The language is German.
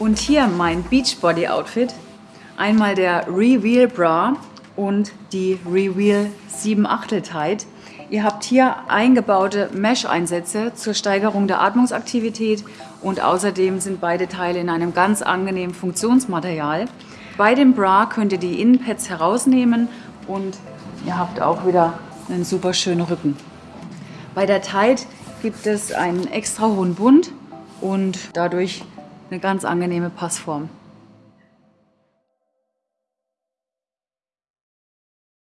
Und hier mein Beachbody Outfit. Einmal der Reveal Bra und die Reveal 7 Achtel Tight. Ihr habt hier eingebaute Mesh-Einsätze zur Steigerung der Atmungsaktivität und außerdem sind beide Teile in einem ganz angenehmen Funktionsmaterial. Bei dem Bra könnt ihr die Innenpads herausnehmen und ihr habt auch wieder einen super schönen Rücken. Bei der Tight gibt es einen extra hohen Bund und dadurch eine ganz angenehme Passform.